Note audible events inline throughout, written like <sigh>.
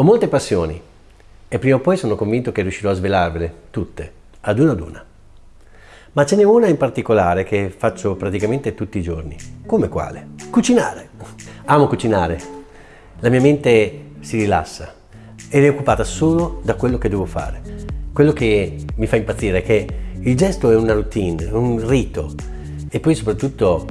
Ho molte passioni e prima o poi sono convinto che riuscirò a svelarvele tutte, ad una ad una. Ma ce n'è una in particolare che faccio praticamente tutti i giorni. Come quale? Cucinare. Amo cucinare. La mia mente si rilassa ed è occupata solo da quello che devo fare. Quello che mi fa impazzire è che il gesto è una routine, un rito e poi soprattutto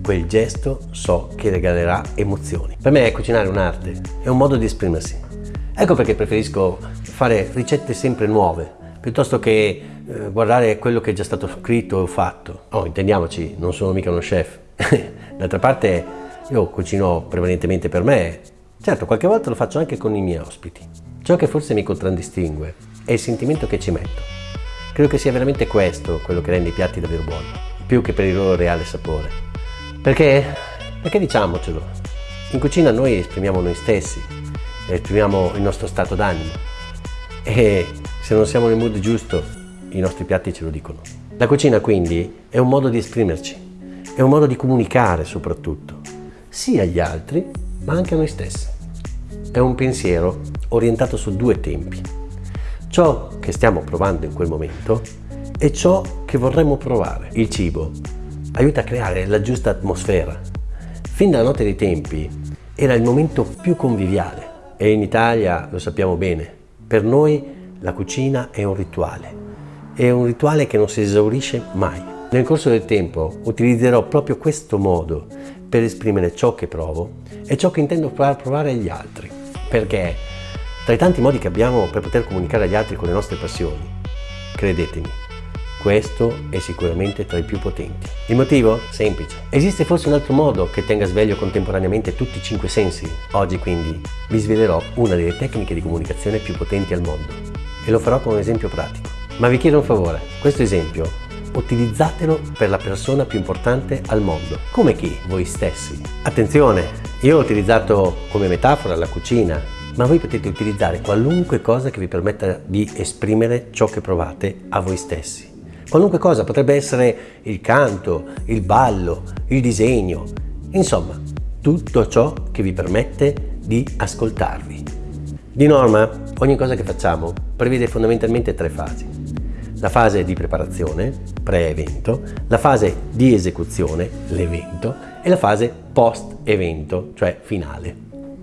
quel gesto so che regalerà emozioni. Per me cucinare è un'arte, è un modo di esprimersi. Ecco perché preferisco fare ricette sempre nuove, piuttosto che eh, guardare quello che è già stato scritto o fatto. Oh, intendiamoci, non sono mica uno chef. <laughs> D'altra parte io cucino prevalentemente per me. Certo, qualche volta lo faccio anche con i miei ospiti. Ciò che forse mi contraddistingue è il sentimento che ci metto. Credo che sia veramente questo quello che rende i piatti davvero buoni, più che per il loro reale sapore. Perché, perché diciamocelo, in cucina noi esprimiamo noi stessi, esprimiamo il nostro stato d'animo e se non siamo nel mood giusto i nostri piatti ce lo dicono. La cucina quindi è un modo di esprimerci, è un modo di comunicare soprattutto, sia agli altri ma anche a noi stessi. È un pensiero orientato su due tempi, ciò che stiamo provando in quel momento e ciò che vorremmo provare. Il cibo aiuta a creare la giusta atmosfera. Fin dalla notte dei tempi era il momento più conviviale, e in Italia lo sappiamo bene, per noi la cucina è un rituale, è un rituale che non si esaurisce mai. Nel corso del tempo utilizzerò proprio questo modo per esprimere ciò che provo e ciò che intendo far provare agli altri, perché tra i tanti modi che abbiamo per poter comunicare agli altri con le nostre passioni, credetemi, questo è sicuramente tra i più potenti. Il motivo? Semplice. Esiste forse un altro modo che tenga sveglio contemporaneamente tutti i cinque sensi? Oggi quindi vi svelerò una delle tecniche di comunicazione più potenti al mondo e lo farò con un esempio pratico. Ma vi chiedo un favore, questo esempio utilizzatelo per la persona più importante al mondo. Come chi? Voi stessi. Attenzione, io ho utilizzato come metafora la cucina, ma voi potete utilizzare qualunque cosa che vi permetta di esprimere ciò che provate a voi stessi. Qualunque cosa, potrebbe essere il canto, il ballo, il disegno, insomma, tutto ciò che vi permette di ascoltarvi. Di norma, ogni cosa che facciamo prevede fondamentalmente tre fasi. La fase di preparazione, pre-evento, la fase di esecuzione, l'evento, e la fase post-evento, cioè finale.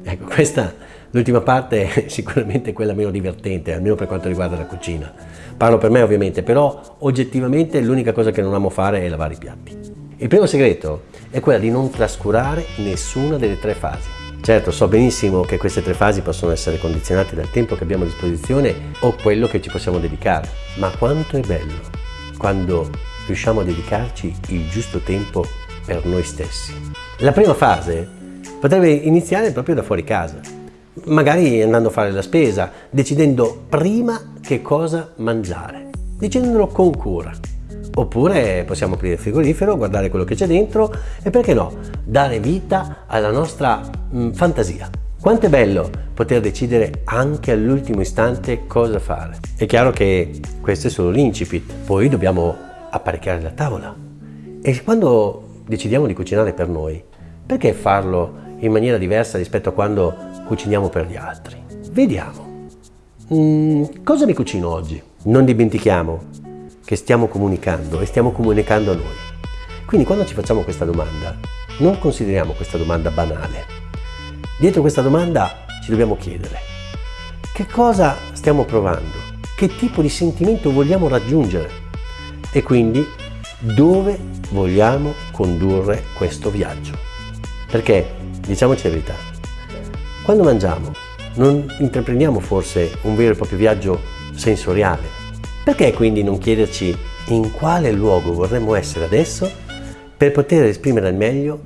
Ecco, questa, l'ultima parte è <laughs> sicuramente quella meno divertente, almeno per quanto riguarda la cucina Parlo per me ovviamente, però oggettivamente l'unica cosa che non amo fare è lavare i piatti. Il primo segreto è quello di non trascurare nessuna delle tre fasi. Certo, so benissimo che queste tre fasi possono essere condizionate dal tempo che abbiamo a disposizione o quello che ci possiamo dedicare, ma quanto è bello quando riusciamo a dedicarci il giusto tempo per noi stessi. La prima fase potrebbe iniziare proprio da fuori casa, magari andando a fare la spesa, decidendo prima che cosa mangiare, decidendolo con cura. Oppure possiamo aprire il frigorifero, guardare quello che c'è dentro e perché no, dare vita alla nostra mh, mm, fantasia. Quanto è bello poter decidere anche all'ultimo istante cosa fare. È chiaro che questo è solo l'incipit, poi dobbiamo apparecchiare la tavola. E quando decidiamo di cucinare per noi, perché farlo in maniera diversa rispetto a quando cuciniamo per gli altri? Vediamo. Mm, cosa mi cucino oggi? Non dimentichiamo che stiamo comunicando e stiamo comunicando a noi. Quindi quando ci facciamo questa domanda, non consideriamo questa domanda banale. Dietro questa domanda ci dobbiamo chiedere che cosa stiamo provando, che tipo di sentimento vogliamo raggiungere e quindi dove vogliamo condurre questo viaggio. Perché, diciamoci la verità, quando mangiamo non intraprendiamo forse un vero e proprio viaggio sensoriale. Perché quindi non chiederci in quale luogo vorremmo essere adesso per poter esprimere al meglio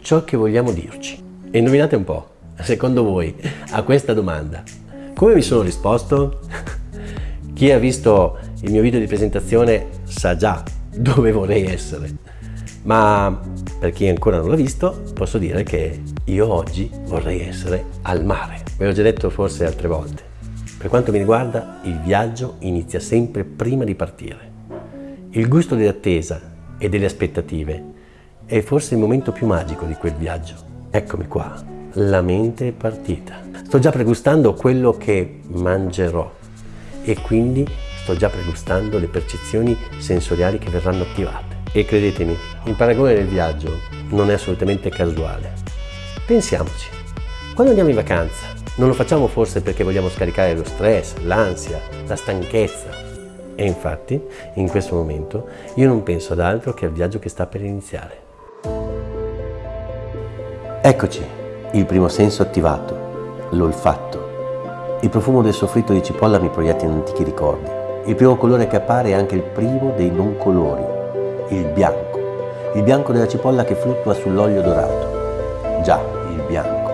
ciò che vogliamo dirci? E indovinate un po', secondo voi, a questa domanda, come mi sono risposto? <laughs> Chi ha visto il mio video di presentazione sa già dove vorrei essere. Ma per chi ancora non l'ha visto, posso dire che io oggi vorrei essere al mare. Ve l'ho già detto forse altre volte. Per quanto mi riguarda, il viaggio inizia sempre prima di partire. Il gusto dell'attesa e delle aspettative è forse il momento più magico di quel viaggio. Eccomi qua, la mente è partita. sto già pregustando quello che mangerò e quindi sto già pregustando le percezioni sensoriali che verranno attivate. E credetemi, il paragone del viaggio non è assolutamente casuale. Pensiamoci, quando andiamo in vacanza, non lo facciamo forse perché vogliamo scaricare lo stress, l'ansia, la stanchezza. E infatti, in questo momento, io non penso ad altro che al viaggio che sta per iniziare. Eccoci, il primo senso attivato, l'olfatto. Il profumo del soffritto di cipolla mi proietta in antichi ricordi. Il primo colore che appare è anche il primo dei non colori, il bianco. Il bianco della cipolla che fluttua sull'olio dorato. Già, il bianco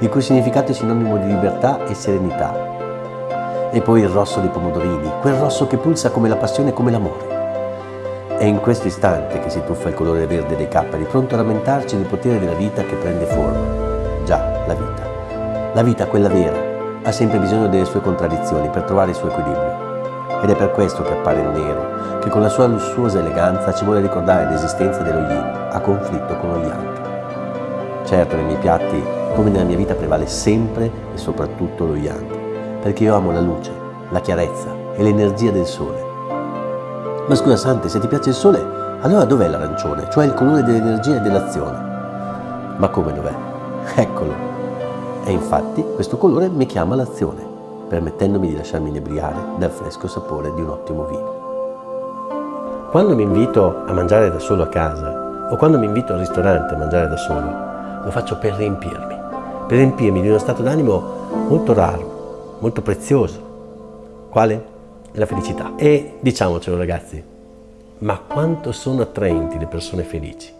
il cui significato è sinonimo di libertà e serenità. E poi il rosso dei pomodorini, quel rosso che pulsa come la passione e come l'amore. È in questo istante che si tuffa il colore verde dei capperi, pronto a rammentarci del potere della vita che prende forma. Già, la vita. La vita, quella vera, ha sempre bisogno delle sue contraddizioni per trovare il suo equilibrio. Ed è per questo che appare nero, che con la sua lussuosa eleganza ci vuole ricordare l'esistenza dello yin, a conflitto con lo yang. Certo, nei miei piatti come nella mia vita prevale sempre e soprattutto lo yang, perché io amo la luce, la chiarezza e l'energia del sole. Ma scusa Sante, se ti piace il sole, allora dov'è l'arancione, cioè il colore dell'energia e dell'azione? Ma come dov'è? Eccolo. E infatti questo colore mi chiama l'azione, permettendomi di lasciarmi inebriare dal fresco sapore di un ottimo vino. Quando mi invito a mangiare da solo a casa o quando mi invito al ristorante a mangiare da solo, lo faccio per riempirmi per riempirmi di uno stato d'animo molto raro, molto prezioso. Quale? La felicità. E diciamocelo ragazzi, ma quanto sono attraenti le persone felici?